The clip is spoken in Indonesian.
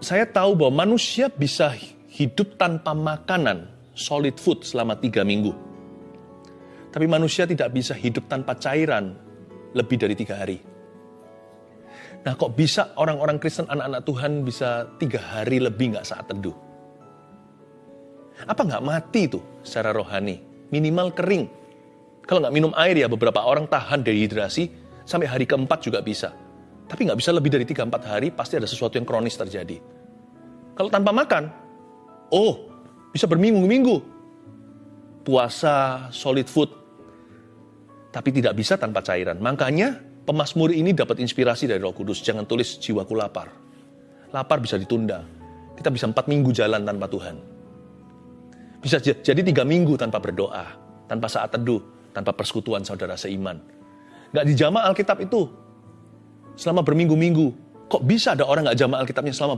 saya tahu bahwa manusia bisa hidup tanpa makanan, solid food selama tiga minggu. Tapi manusia tidak bisa hidup tanpa cairan lebih dari tiga hari. Nah kok bisa orang-orang Kristen, anak-anak Tuhan bisa tiga hari lebih nggak saat teduh? Apa nggak mati tuh secara rohani? Minimal kering. Kalau nggak minum air ya beberapa orang tahan dehidrasi sampai hari keempat juga bisa. Tapi nggak bisa lebih dari 3-4 hari, pasti ada sesuatu yang kronis terjadi. Kalau tanpa makan, oh, bisa berminggu-minggu. Puasa, solid food, tapi tidak bisa tanpa cairan. Makanya pemasmur ini dapat inspirasi dari roh kudus. Jangan tulis jiwaku lapar. Lapar bisa ditunda. Kita bisa empat minggu jalan tanpa Tuhan. Bisa jadi tiga minggu tanpa berdoa, tanpa saat teduh, tanpa persekutuan saudara seiman. Gak dijama Alkitab itu, selama berminggu-minggu. Kok bisa ada orang nggak jamaah Alkitabnya selama